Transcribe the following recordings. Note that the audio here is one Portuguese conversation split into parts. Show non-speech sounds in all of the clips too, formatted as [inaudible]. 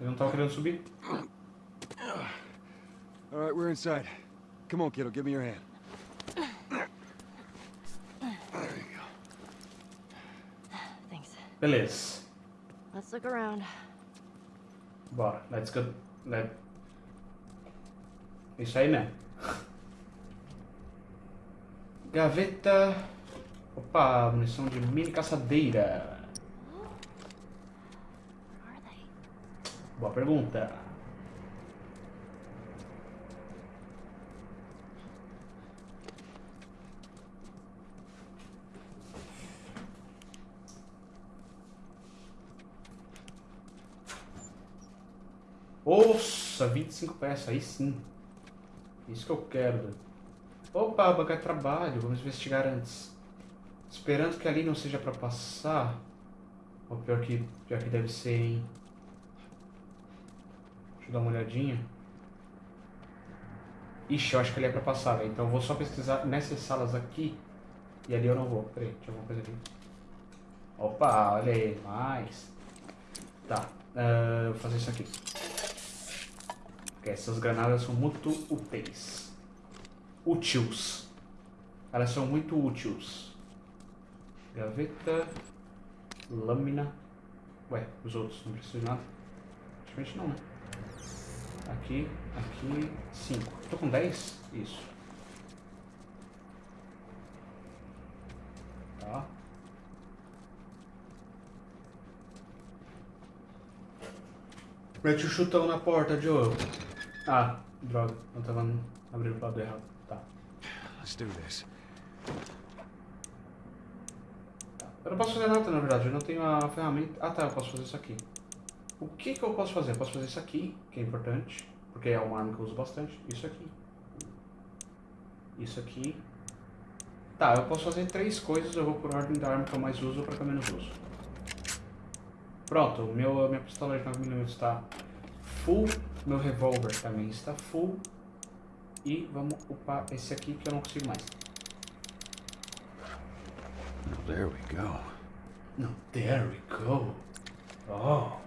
Ele não tava querendo subir? All right, we're inside. Come on, kiddo, give me your hand. Thanks. Beleza. Let's look around. Bora, let's go. Let... Isso aí mesmo. Gaveta. Opa, munição de mini caçadeira. Where are they? Boa pergunta. Nossa, 25 peças, aí sim. Isso que eu quero. Opa, bancar trabalho, vamos investigar antes. Esperando que ali não seja pra passar. Ou pior que, pior que deve ser, hein. Deixa eu dar uma olhadinha. Ixi, eu acho que ali é pra passar, velho. Então eu vou só pesquisar nessas salas aqui. E ali eu não vou. Peraí, tinha alguma coisa ali. Opa, olha aí, mais. Tá, ah, vou fazer isso aqui. Porque essas granadas são muito úteis. Úteis. Elas são muito úteis. Gaveta. Lâmina. Ué, os outros não precisam de nada? Praticamente não, né? Aqui, aqui, 5. Tô com 10? Isso. Tá. Mete o chutão na porta, Joe. Ah, droga. Eu tava abrindo o lado errado. Tá. Let's do this. Eu não posso fazer nada, na verdade. Eu não tenho a ferramenta... Ah, tá. Eu posso fazer isso aqui. O que que eu posso fazer? Eu posso fazer isso aqui, que é importante. Porque é uma arma que eu uso bastante. Isso aqui. Isso aqui. Tá, eu posso fazer três coisas. Eu vou por ordem da arma que eu mais uso para que eu menos uso. Pronto. Meu, minha pistola de 9mm está full. Meu revólver também está full. E vamos upar esse aqui que eu não consigo mais. There we go. No, there we go. Oh.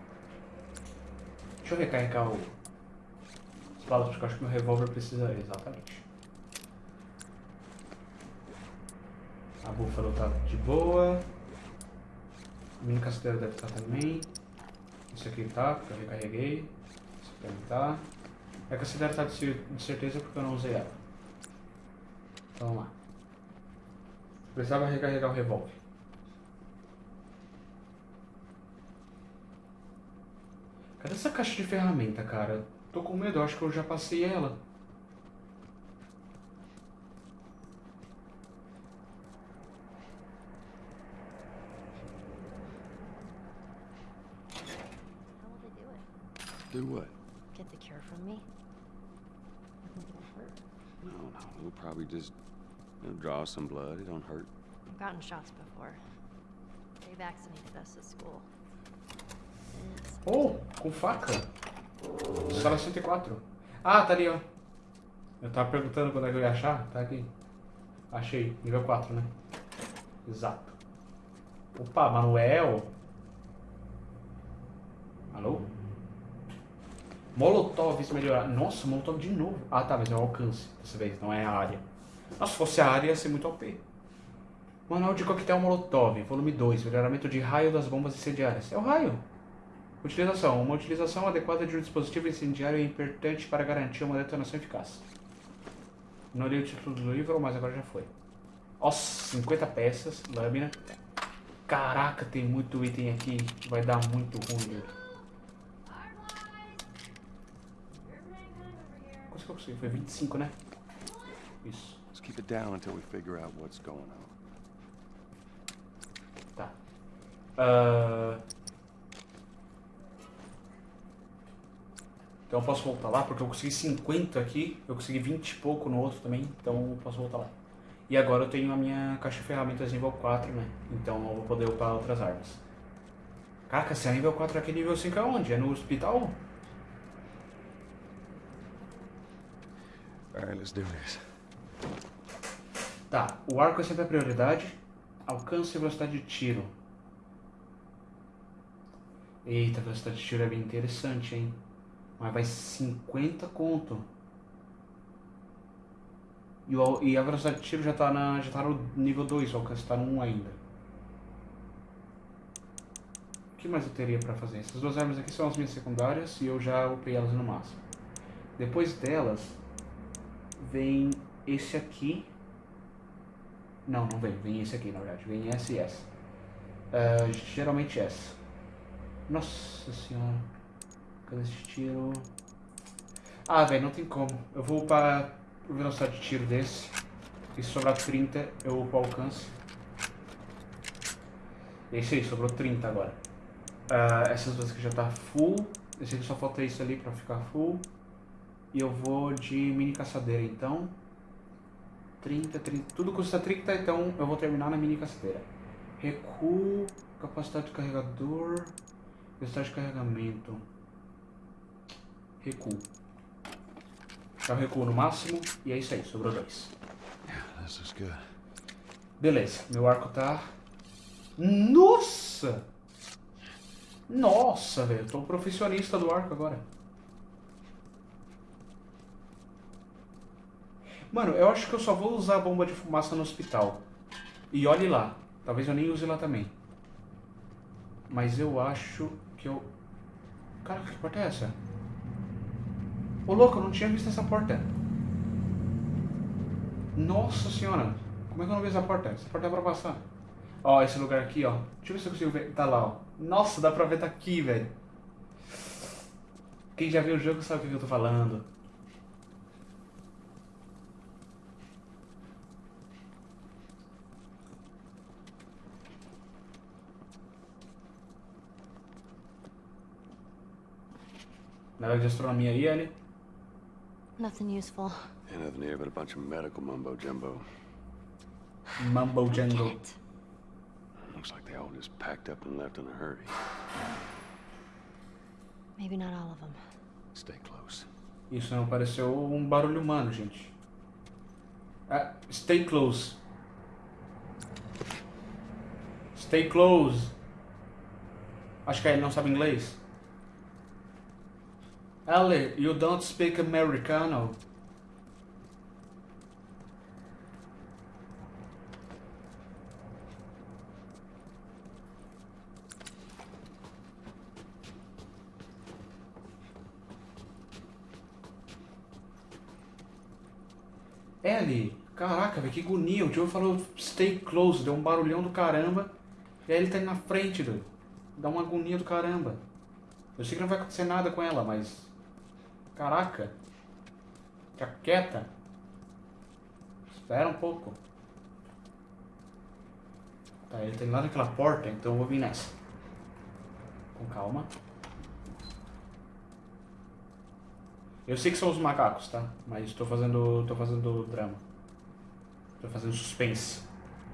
Deixa eu recarregar o... as balas, porque eu acho que meu revólver precisa... Exatamente. A búfalo tá de boa. A mini caçadeira deve estar também. Isso aqui tá, porque eu recarreguei. Isso aqui também tá. A caçadeira tá de de certeza porque eu não usei ela. Então vamos lá. Precisava recarregar o revólver. Cadê essa caixa de ferramenta, cara? Tô com medo, acho que eu já passei ela. Do what? Get the cure from me? I think it'll hurt. No, no. We'll probably just you know, draw some blood. It don't hurt. I've gotten shots before. They vaccinated us at school. Oh, com faca. Sala 104. Ah, tá ali, ó. Eu tava perguntando quando é que eu ia achar. Tá aqui. Achei. Nível 4, né? Exato. Opa, Manuel. Alô? Molotov melhorar. Nossa, Molotov de novo. Ah, tá, mas é o alcance dessa vez, não é a área. Nossa, se fosse a área ia ser muito OP. Manual de coquetel Molotov, volume 2. Melhoramento de raio das bombas incendiárias. É o raio. Utilização. Uma utilização adequada de um dispositivo incendiário é importante para garantir uma detonação eficaz. Não li o título do livro, mas agora já foi. Nossa, 50 peças, lâmina. Caraca, tem muito item aqui. Vai dar muito ruim. Quanto que eu consegui? Foi 25, né? Isso. Let's keep it down until we figure out what's going on. Tá. Ah, Então eu posso voltar lá, porque eu consegui 50 aqui, eu consegui 20 e pouco no outro também, então eu posso voltar lá. E agora eu tenho a minha caixa de ferramentas nível 4, né? Então eu vou poder upar outras armas. Caraca, se é nível 4 aqui, nível 5 é onde? É no hospital? All right, let's do this. Tá, o arco é sempre a prioridade. Alcance e velocidade de tiro. Eita, a velocidade de tiro é bem interessante, hein? Mas vai 50 conto. E, o, e a velocidade de tiro já tá, na, já tá no nível 2, o alcance tá no 1 ainda. O que mais eu teria pra fazer? Essas duas armas aqui são as minhas secundárias e eu já upei elas no máximo. Depois delas, vem esse aqui. Não, não vem. Vem esse aqui, na verdade. Vem essa e essa. Uh, geralmente essa. Nossa senhora. Cadê esse tiro? Ah, velho, não tem como. Eu vou upar a velocidade de tiro desse. E se sobrar 30, eu upo o alcance. Esse aí, sobrou 30 agora. Uh, essas duas aqui já tá full. Esse aqui só falta isso ali pra ficar full. E eu vou de mini caçadeira, então. 30, 30. Tudo custa 30, então eu vou terminar na mini caçadeira. Recuo, capacidade de carregador, velocidade de carregamento. Recuo. Já recuo no máximo e é isso aí, sobrou dois. Beleza, meu arco tá. Nossa! Nossa, velho, tô um profissionista do arco agora. Mano, eu acho que eu só vou usar a bomba de fumaça no hospital. E olhe lá. Talvez eu nem use lá também. Mas eu acho que eu... Cara, que porta é essa? Ô louco, eu não tinha visto essa porta. Nossa senhora. Como é que eu não vi essa porta? Essa porta é pra passar. Ó, esse lugar aqui, ó. Deixa eu ver se eu consigo ver. Tá lá, ó. Nossa, dá pra ver daqui, velho. Quem já viu o jogo sabe o que eu tô falando. Nada de astronomia aí, Ellie? Nothing useful. Ain't nothing here but a bunch of medical mumbo jumbo. Mumbo. Can't. Looks like they all just packed up and left in a hurry. Maybe not all of them. Stay close. Isso não pareceu um barulho humano, gente. Ah, stay close. Stay close. Acho que ele não sabe inglês. Ellie, you don't speak Americano. Ellie, caraca, velho, que agonia. O Joe falou stay close, deu um barulhão do caramba. E aí ele tá indo na frente, doido. Dá uma agonia do caramba. Eu sei que não vai acontecer nada com ela, mas. Caraca. Fica quieta. Espera um pouco. Tá, ele indo lá naquela porta, então eu vou vir nessa. Com calma. Eu sei que são os macacos, tá? Mas tô fazendo. tô fazendo drama. Tô fazendo suspense.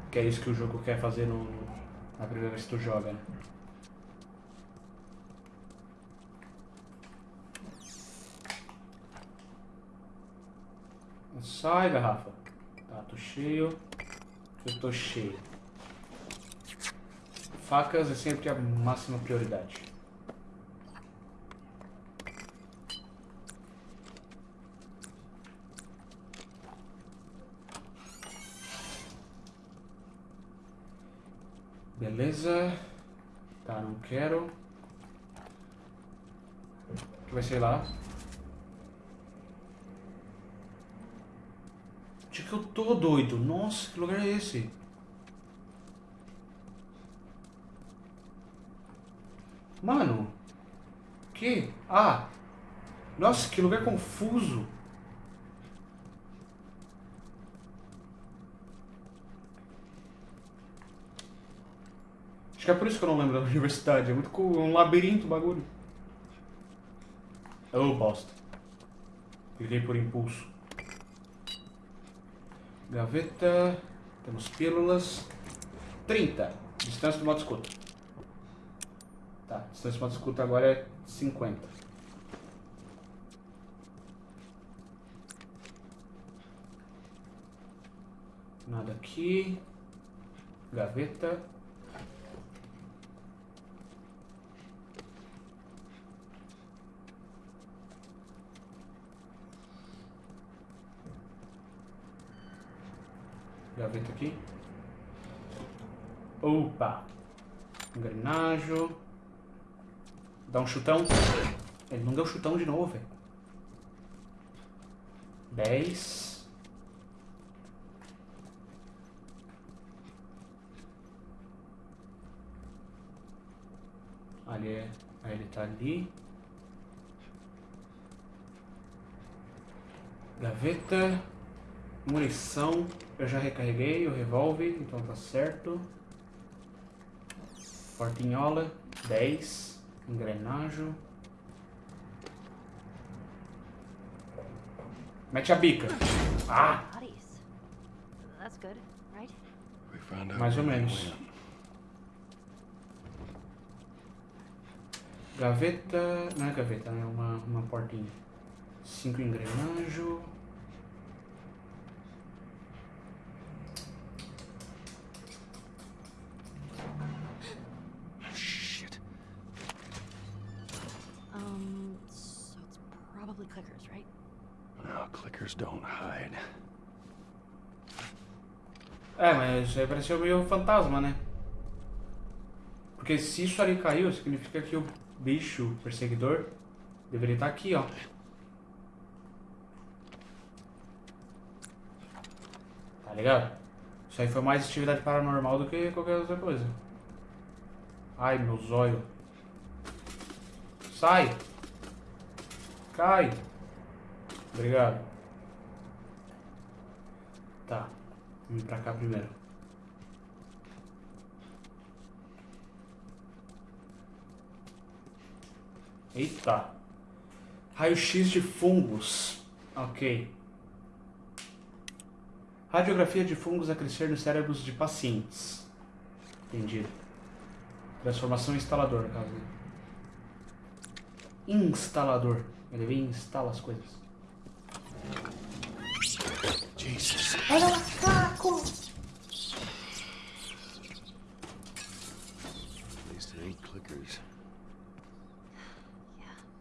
Que é isso que o jogo quer fazer no, na primeira vez que tu joga, né? Sai, garrafa. Tá, tô cheio. Eu tô cheio. Facas é sempre a máxima prioridade. Beleza. Tá, não quero. O que vai ser lá? Onde que eu tô, doido? Nossa, que lugar é esse? Mano. Que? Ah. Nossa, que lugar confuso. Acho que é por isso que eu não lembro da [laughs] universidade. É muito co- um labirinto o bagulho. Oh, bosta. Cliquei por impulso. Gaveta. Temos pílulas. 30. Distância do modo escuta. Tá, distância do modo escuta agora é 50. Nada aqui. Gaveta. Gaveta aqui. Opa! Engrenagem. Dá um chutão. Ele não deu chutão de novo, velho. 10. Ali é. Aí ele tá ali. Gaveta. Munição. Eu já recarreguei o revólver, então tá certo. Portinhola. 10. Engrenagem. Mete a bica. Ah! Bodies. That's good, right? We found out Mais ou menos. Gaveta. Não é gaveta, é uma, uma portinha. Cinco engrenagem. No, clickers don't hide. É, mas aí pareceu meio fantasma, né? Porque se isso ali caiu, significa que o bicho perseguidor deveria estar aqui, ó. Tá ligado? Isso aí foi mais atividade paranormal do que qualquer outra coisa. Ai, meu zóio. Sai! Cai! Obrigado. Tá. Vamos pra cá primeiro. Eita. Raio-X de fungos. Ok. Radiografia de fungos a crescer nos cérebros de pacientes. Entendido. Transformação em instalador, no caso. Instalador. Ele vem e instala as coisas. Jesus. At least it ain't clickers.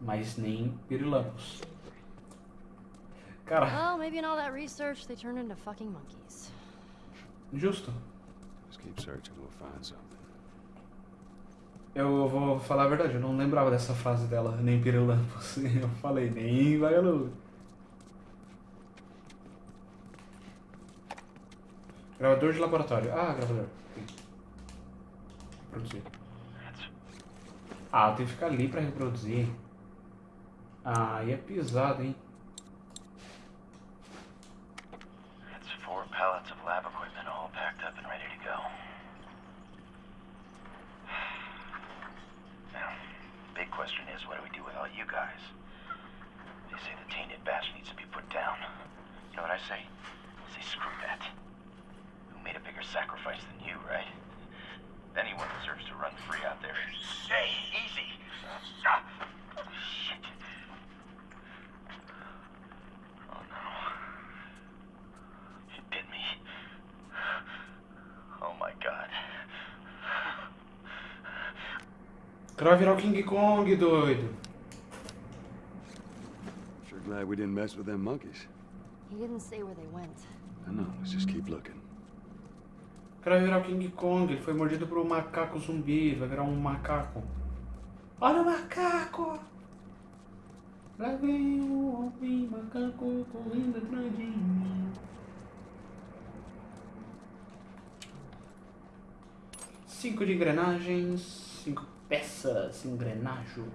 Mas nem pirilampos. Cara, Well, maybe in all that research, they turned into fucking monkeys. justo. Just keep searching, we'll find something. Eu vou falar a verdade, eu não lembrava dessa frase dela, nem pirilampos. [laughs] Eu falei, nem vagalume. Gravador de laboratório. Ah, gravador. Reproduzir. Ah, tem que ficar ali pra reproduzir. Ah, e é pisado, hein? It's four pallets of lab equipment all packed up and ready to go. Now, big question is, what do we do with all you guys? They say the tainted batch needs to be put down. You know what I say? I say screw that. Who made a bigger sacrifice than you, right? Anyone deserves to run free out there. Hey, easy! Ah, shit. Oh no. You did me. Oh my god. O cara vai virar o King Kong, doido. Sure glad we didn't mess with them monkeys. He didn't say where they went. I know, let's just keep looking. O cara vai virar o King Kong, ele foi mordido por um macaco zumbi, ele vai virar um macaco. Olha o macaco! Lá vem o homem macaco correndo atrás de mim. Cinco de engrenagens, cinco peças, engrenagem.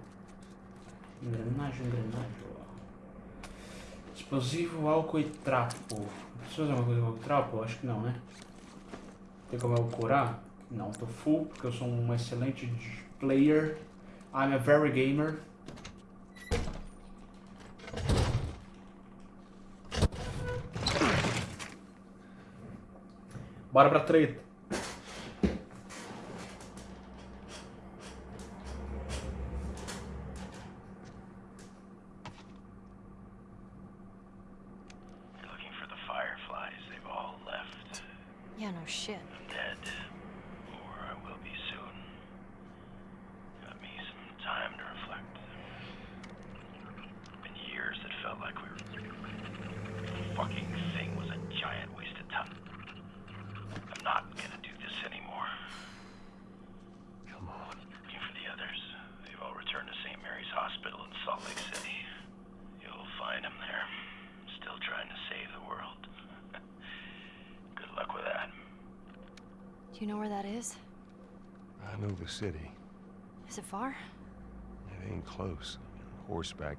Engrenagem, engrenagem. Explosivo, álcool e trapo. Preciso fazer uma coisa com trapo? Acho que não, né? Tem como eu curar? Não, tô full, porque eu sou um excelente player. I'm a very gamer. Bora pra treta. You're looking for the fireflies. They've all left. Yeah, no shit. I'm dead. Or I will be soon. Got me some time to reflect. Been years that felt like we were. The fucking thing was a giant waste of time. Do you know where that is? I know the city. Is it far? It ain't close. Horseback.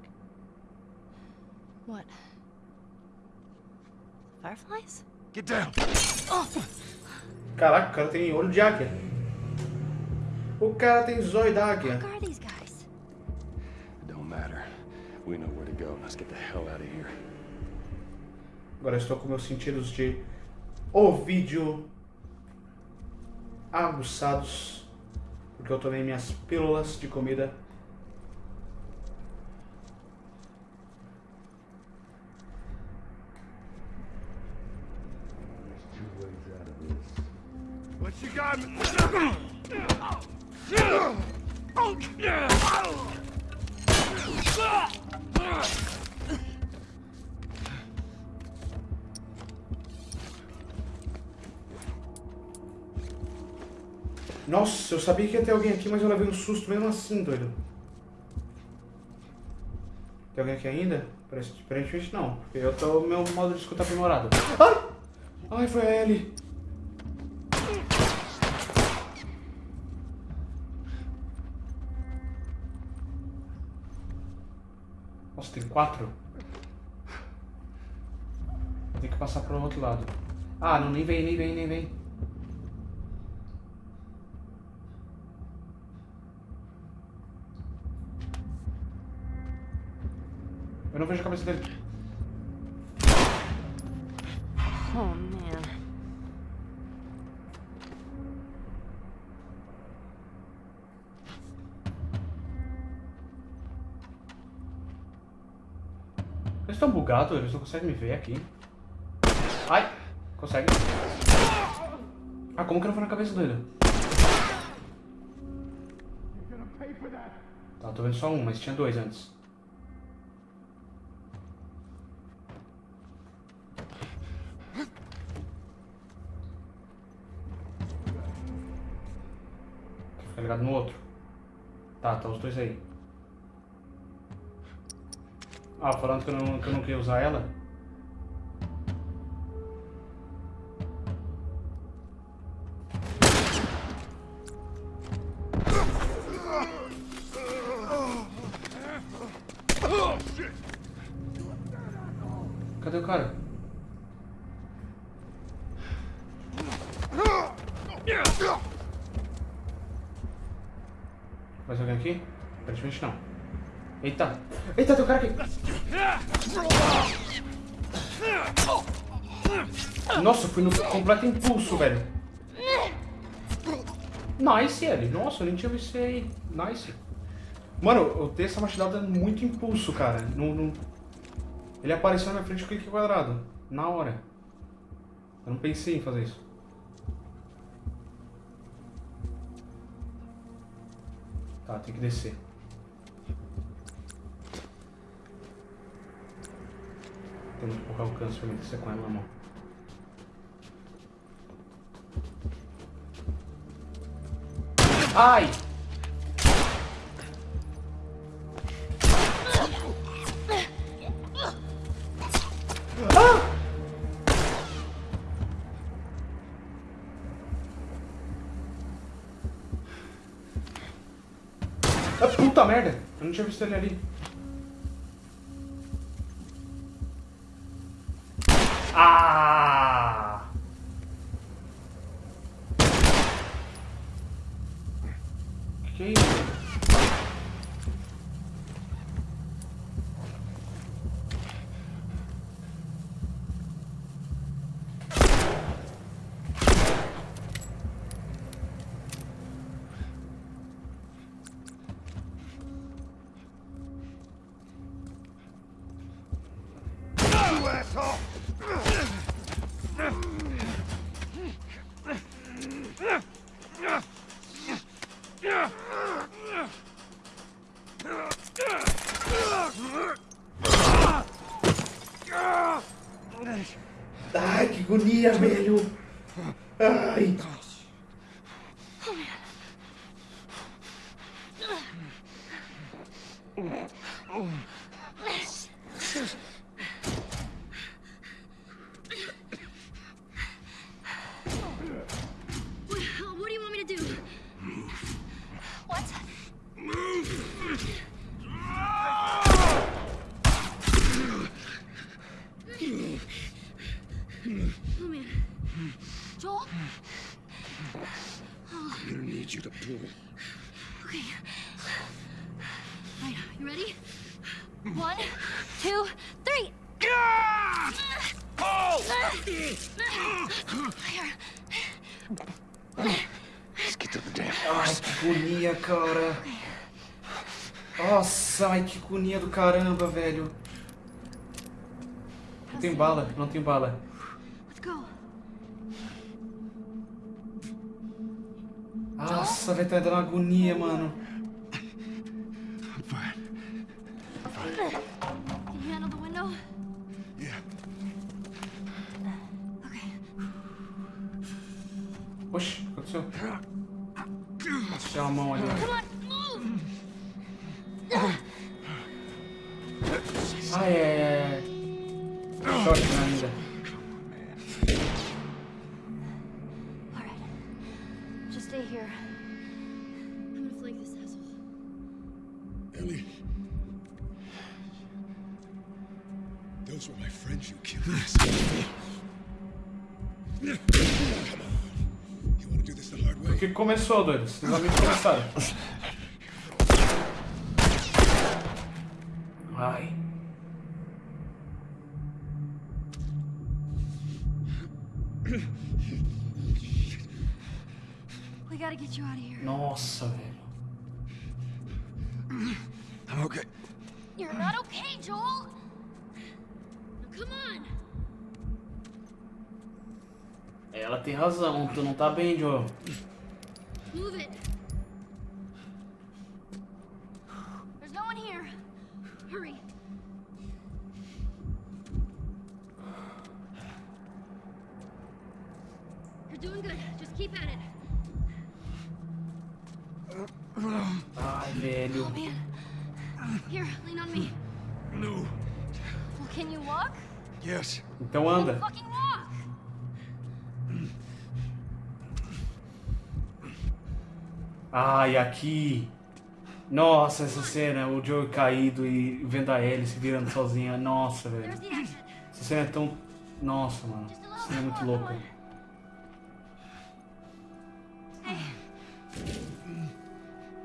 What? Fireflies? Get down! Caraca, o cara tem olho de águia. O cara tem zóio da águia. Who are these guys? It don't matter. We know where to go. Let's get the hell out of here. Agora estou com meus sentidos de ouvido aguçados. Porque eu tomei minhas pílulas de comida. Sabia que ia ter alguém aqui, mas eu levei um susto mesmo assim, doido. Tem alguém aqui ainda? Aparentemente não, porque eu tô meu modo de escuta aprimorado. Ai! Ai, foi a Ellie. Nossa, tem quatro? Tem que passar pro outro lado. Ah, não, nem vem, nem vem, nem vem. Não vejo a cabeça dele. Oh man. Eles estão bugados, eles não conseguem me ver aqui. Ai! Consegue. Ah, como que não foi na cabeça dele? Tá, tô vendo só um, mas tinha dois antes. Fica ligado no outro. Tá, tá os dois aí. Ah, falando que eu não, que eu não queria usar ela. Nossa, fui no completo impulso, velho. Nice, ele. Nossa, eu nem tinha visto isso aí. Nice. Mano, eu dei essa machadada muito impulso, cara. Ele apareceu na minha frente com clique quadrado. Na hora. Eu não pensei em fazer isso. Tá, tem que descer. Tem muito pouco alcance pra mim descer com ela na mão. Ai! Ah! Ah, puta merda! Eu não tinha visto ele ali. Ah! Que isso? You asshole! Ai, que agonia, velho! Ai! Oh man. Joel? I'm gonna need you to pull. Okay. Right, you ready? One, two, three. Let's get to the damn Ai, que agonia, cara. Nossa, ai, que agonia do caramba, velho. Não tem bala, não tem bala. Nossa, vai tá dando agonia, mano. I'm fine. Can Tinha uma mão ali. Come on, move! Ai, ai, ai, ai. Choque que começou, doido? Vocês amigos começaram. Ai. We gotta get you out of here. Nossa, velho. I'm okay. You're not okay, Joel! Come on! Ela tem razão, tu não tá bem, Joe. Move it! There's no one here. Hurry. You're doing good. Just keep at it. Ai, velho. Oh, man. Here, lean on me. No. Well, can you walk? Yes. Então anda. Ai, aqui. Nossa, essa cena, o Joe caído e vendo a Ellie se virando sozinha. Nossa, velho. Essa cena é tão. Nossa, mano. Essa cena é muito louca.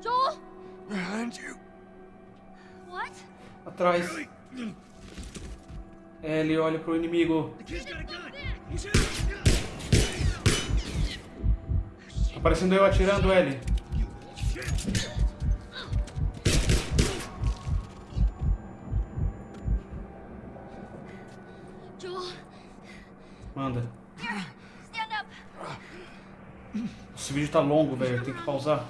Joel? Behind you. What? Atrás. Ellie olha pro inimigo. Tá parecendo eu atirando, Ellie. Manda. here, stand up. Esse vídeo tá longo, velho. Tem que pausar.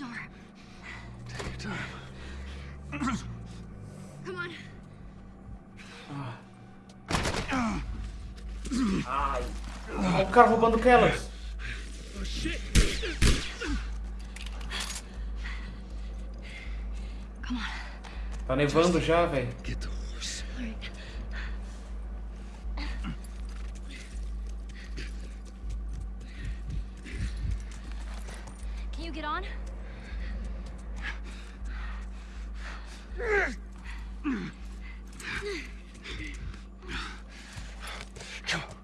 Door. Take your time. Come on. Ai. Olha o cara roubando aquelas. Come on. Tá nevando já, velho. Get the horse. All right. Can you get on? Come on.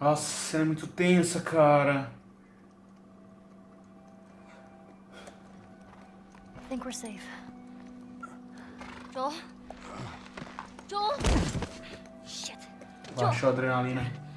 Nossa, essa cena é muito tensa, cara. I think we're safe. Joel? Joel? Shit. Baixou a adrenalina.